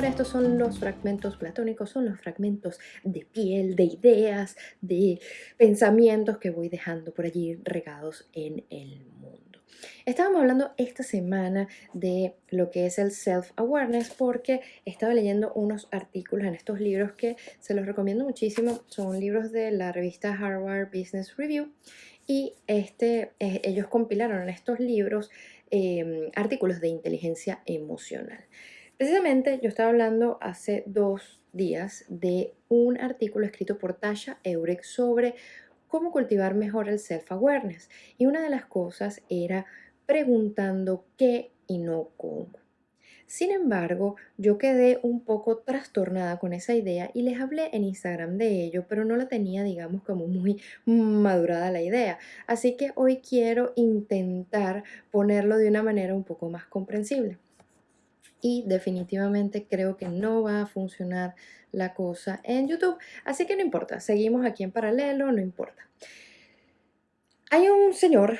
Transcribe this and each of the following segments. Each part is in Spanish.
estos son los fragmentos platónicos, son los fragmentos de piel, de ideas, de pensamientos que voy dejando por allí regados en el mundo. Estábamos hablando esta semana de lo que es el self-awareness porque estaba leyendo unos artículos en estos libros que se los recomiendo muchísimo. Son libros de la revista Harvard Business Review y este, eh, ellos compilaron en estos libros em, artículos de inteligencia emocional. Precisamente yo estaba hablando hace dos días de un artículo escrito por Tasha Eurek sobre cómo cultivar mejor el self-awareness. Y una de las cosas era preguntando qué y no cómo. Sin embargo, yo quedé un poco trastornada con esa idea y les hablé en Instagram de ello, pero no la tenía, digamos, como muy madurada la idea. Así que hoy quiero intentar ponerlo de una manera un poco más comprensible. Y definitivamente creo que no va a funcionar la cosa en YouTube. Así que no importa, seguimos aquí en paralelo, no importa. Hay un señor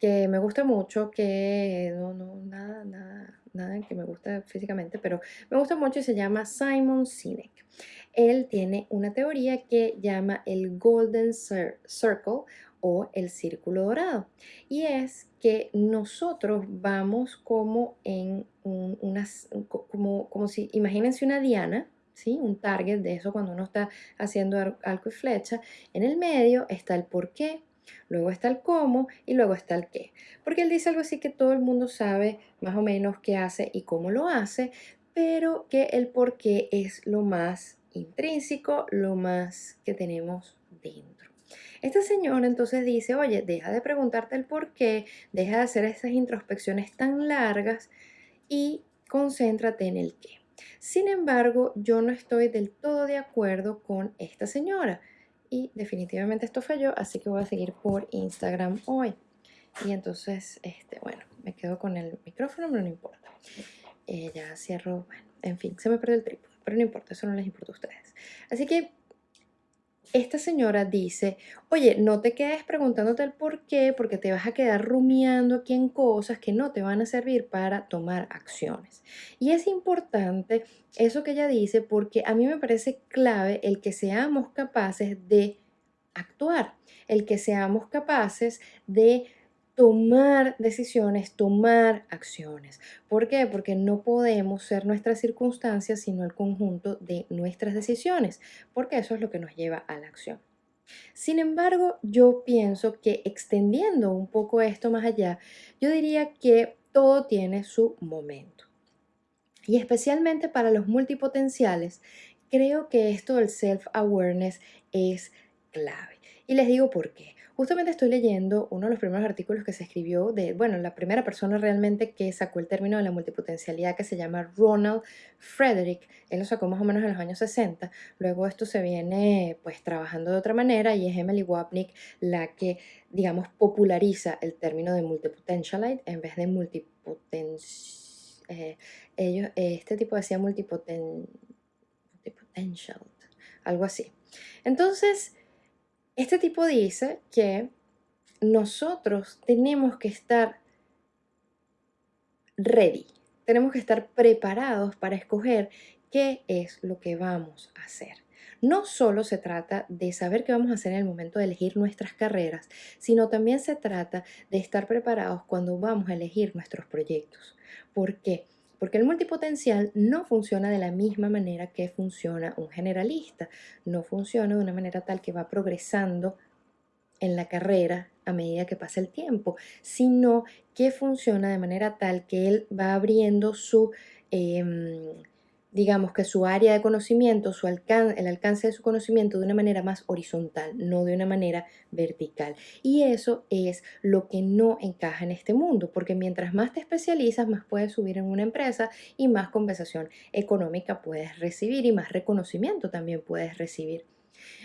que me gusta mucho, que no, no, nada, nada, nada que me gusta físicamente, pero me gusta mucho y se llama Simon Sinek. Él tiene una teoría que llama el Golden Circle o el círculo dorado. Y es que nosotros vamos como en unas, como, como si, imagínense una diana, ¿sí? Un target de eso cuando uno está haciendo arco y flecha. En el medio está el por qué, luego está el cómo y luego está el qué. Porque él dice algo así que todo el mundo sabe más o menos qué hace y cómo lo hace, pero que el por qué es lo más intrínseco, lo más que tenemos dentro. Este señor entonces dice, oye, deja de preguntarte el por qué, deja de hacer esas introspecciones tan largas y concéntrate en el qué. Sin embargo, yo no estoy del todo de acuerdo con esta señora y definitivamente esto falló, así que voy a seguir por Instagram hoy. Y entonces, este, bueno, me quedo con el micrófono, pero no importa. Eh, ya cierro, bueno, en fin, se me perdió el trípode, pero no importa, eso no les importa a ustedes. Así que esta señora dice, oye, no te quedes preguntándote el por qué, porque te vas a quedar rumiando aquí en cosas que no te van a servir para tomar acciones. Y es importante eso que ella dice porque a mí me parece clave el que seamos capaces de actuar, el que seamos capaces de tomar decisiones, tomar acciones. ¿Por qué? Porque no podemos ser nuestras circunstancias, sino el conjunto de nuestras decisiones, porque eso es lo que nos lleva a la acción. Sin embargo, yo pienso que extendiendo un poco esto más allá, yo diría que todo tiene su momento. Y especialmente para los multipotenciales, creo que esto del self-awareness es clave. Y les digo por qué. Justamente estoy leyendo uno de los primeros artículos que se escribió de, bueno, la primera persona realmente que sacó el término de la multipotencialidad que se llama Ronald Frederick. Él lo sacó más o menos en los años 60. Luego esto se viene pues trabajando de otra manera y es Emily Wapnick la que, digamos, populariza el término de multipotentialite en vez de multipoten... Eh, ellos, este tipo decía multipoten, multipotential, algo así. Entonces, este tipo dice que nosotros tenemos que estar ready, tenemos que estar preparados para escoger qué es lo que vamos a hacer. No solo se trata de saber qué vamos a hacer en el momento de elegir nuestras carreras, sino también se trata de estar preparados cuando vamos a elegir nuestros proyectos. ¿Por qué? Porque el multipotencial no funciona de la misma manera que funciona un generalista. No funciona de una manera tal que va progresando en la carrera a medida que pasa el tiempo, sino que funciona de manera tal que él va abriendo su em, digamos que su área de conocimiento, su el alcance de su conocimiento de una manera más horizontal, no de una manera vertical. Y eso es lo que no encaja en este mundo, porque mientras más te especializas, más puedes subir en una empresa y más compensación económica puedes recibir y más reconocimiento también puedes recibir.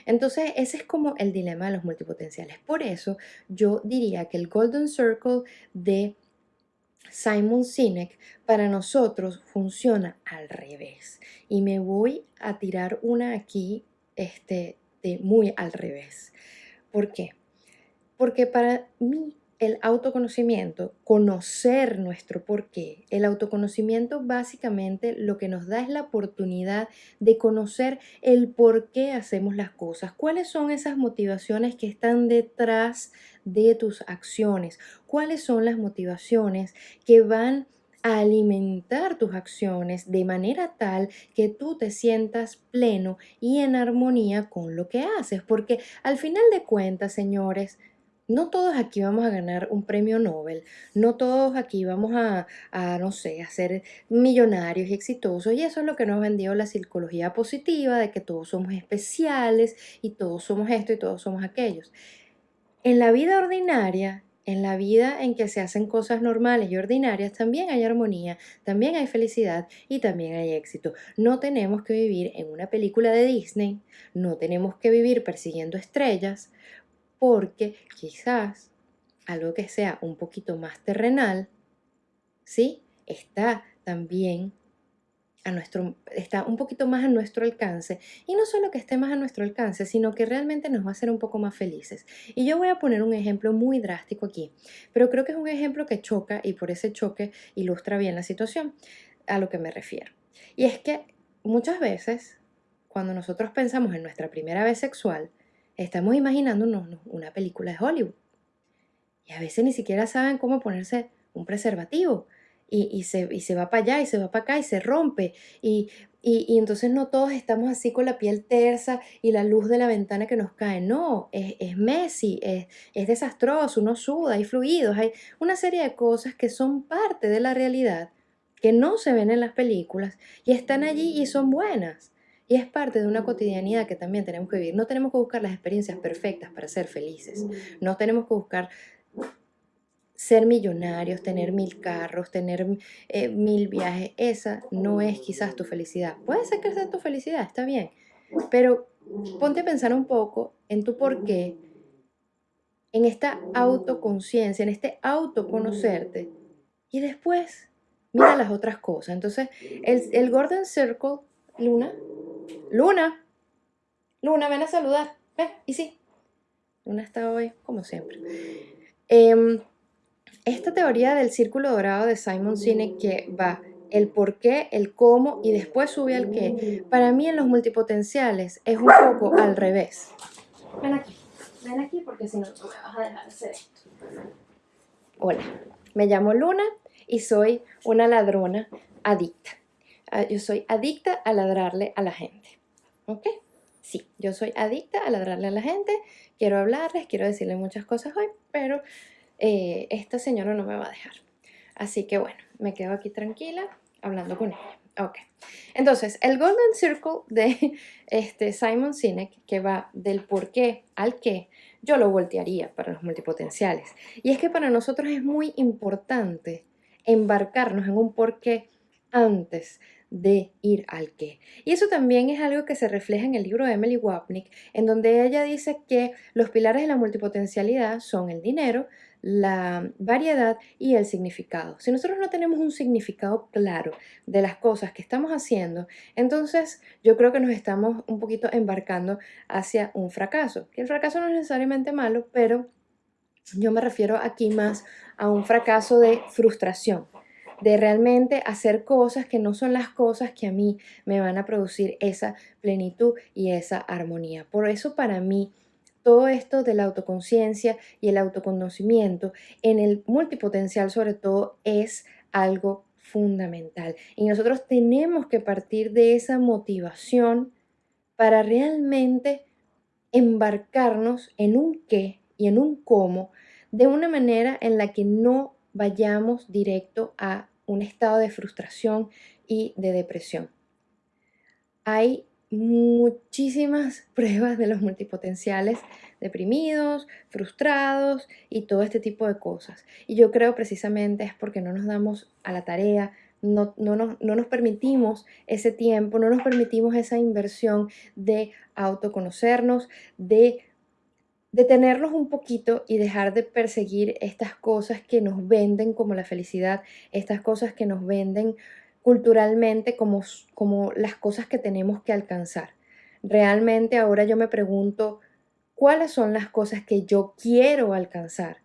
Entonces, ese es como el dilema de los multipotenciales. Por eso, yo diría que el Golden Circle de Simon Sinek para nosotros funciona al revés. Y me voy a tirar una aquí este, de muy al revés. ¿Por qué? Porque para mí el autoconocimiento, conocer nuestro porqué, el autoconocimiento básicamente lo que nos da es la oportunidad de conocer el por qué hacemos las cosas, cuáles son esas motivaciones que están detrás de tus acciones, cuáles son las motivaciones que van a alimentar tus acciones de manera tal que tú te sientas pleno y en armonía con lo que haces, porque al final de cuentas, señores, no todos aquí vamos a ganar un premio Nobel, no todos aquí vamos a, no sé, a ser millonarios y exitosos, y eso es lo que nos ha vendido la psicología positiva, de que todos somos especiales y todos somos esto y todos somos aquellos. En la vida ordinaria, en la vida en que se hacen cosas normales y ordinarias, también hay armonía, también hay felicidad y también hay éxito. No tenemos que vivir en una película de Disney, no tenemos que vivir persiguiendo estrellas, porque quizás algo que sea un poquito más terrenal, ¿sí? Está también a nuestro, está un poquito más a nuestro alcance. Y no solo que esté más a nuestro alcance, sino que realmente nos va a hacer un poco más felices. Y yo voy a poner un ejemplo muy drástico aquí, pero creo que es un ejemplo que choca y por ese choque ilustra bien la situación a lo que me refiero. Y es que muchas veces, cuando nosotros pensamos en nuestra primera vez sexual, estamos imaginándonos una película de Hollywood. Y a veces ni siquiera saben cómo ponerse un preservativo. Y, se, va para allá y se va para acá y se rompe. Y, y, entonces no todos estamos así con la piel tersa y la luz de la ventana que nos cae. No, es, es messy, es, es desastroso, uno suda, hay fluidos, hay una serie de cosas que son parte de la realidad, que no se ven en las películas y están allí y son buenas. Y es parte de una cotidianidad que también tenemos que vivir. No tenemos que buscar las experiencias perfectas para ser felices. No tenemos que buscar ser millonarios, tener mil carros, tener eh, mil viajes. Esa no es quizás tu felicidad. Puede ser que sea tu felicidad, está bien. Pero ponte a pensar un poco en tu por qué, en esta autoconciencia, en este autoconocerte. Y después mira las otras cosas. Entonces, el, el Golden Circle, Luna, Luna, Luna, ven a saludar. Ven, y sí. Luna está hoy, como siempre. Em, esta teoría del círculo dorado de Simon Sinek que va el por qué, el cómo y después sube al qué, para mí en los multipotenciales es un poco al revés. Ven aquí, ven aquí porque si no, no me vas a dejar hacer esto. Hola, me llamo Luna y soy una ladrona adicta. Yo soy adicta a ladrarle a la gente. ¿Ok? Sí, yo soy adicta a ladrarle a la gente. Quiero hablarles, quiero decirle muchas cosas hoy, pero eh, esta señora no me va a dejar. Así que bueno, me quedo aquí tranquila hablando con ella. Ok. Entonces, el Golden Circle de este Simon Sinek, que va del por qué al qué, yo lo voltearía para los multipotenciales. Y es que para nosotros es muy importante embarcarnos en un por qué antes de ir al qué. Y eso también es algo que se refleja en el libro de Emily Wapnick, en donde ella dice que los pilares de la multipotencialidad son el dinero, la variedad y el significado. Si nosotros no tenemos un significado claro de las cosas que estamos haciendo, entonces yo creo que nos estamos un poquito embarcando hacia un fracaso. Que el fracaso no es necesariamente malo, pero yo me refiero aquí más a un fracaso de frustración de realmente hacer cosas que no son las cosas que a mí me van a producir esa plenitud y esa armonía. Por eso para mí todo esto de la autoconciencia y el autoconocimiento en el multipotencial sobre todo es algo fundamental. Y nosotros tenemos que partir de esa motivación para realmente embarcarnos en un qué y en un cómo de una manera en la que no vayamos directo a un estado de frustración y de depresión. Hay muchísimas pruebas de los multipotenciales deprimidos, frustrados y todo este tipo de cosas. Y yo creo precisamente es porque no nos damos a la tarea, no, no, no, nos permitimos ese tiempo, no nos permitimos esa inversión de autoconocernos, de detenernos un poquito y dejar de perseguir estas cosas que nos venden como la felicidad, estas cosas que nos venden culturalmente como, como las cosas que tenemos que alcanzar. Realmente ahora yo me pregunto, ¿cuáles son las cosas que yo quiero alcanzar?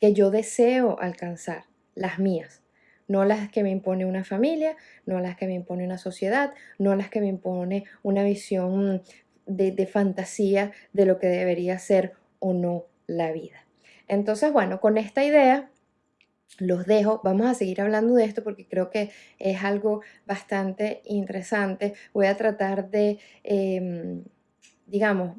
que yo deseo alcanzar, las mías, no las que me impone una familia, no las que me impone una sociedad, no las que me impone una visión de, fantasía de lo que debería ser o no la vida. Entonces, bueno, con esta idea los dejo. Vamos a seguir hablando de esto porque creo que es algo bastante interesante. Voy a tratar de, em, digamos,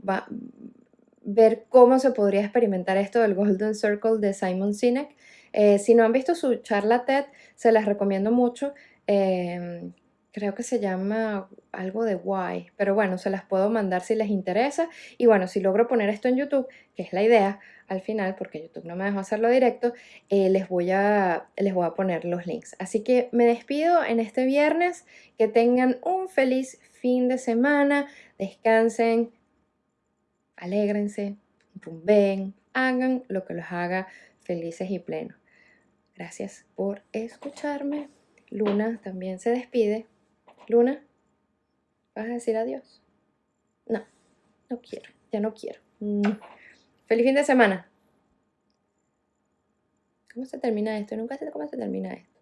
ver cómo se podría experimentar esto del Golden Circle de Simon Sinek. Eh, si no han visto su charla TED, se las recomiendo mucho. Em, creo que se llama algo de Why, pero bueno, se las puedo mandar si les interesa. Y bueno, si logro poner esto en YouTube, que es la idea, al final, porque YouTube no me dejó hacerlo directo, eh, les, voy a, les voy a poner los links. Así que me despido en este viernes, que tengan un feliz fin de semana, descansen, alégrense, ven, hagan lo que los haga felices y plenos. Gracias por escucharme. Luna también se despide. Luna, ¿vas a decir adiós? No, no quiero, ya no quiero. Mm. Feliz fin de semana. ¿Cómo se termina esto? Nunca sé cómo se termina esto.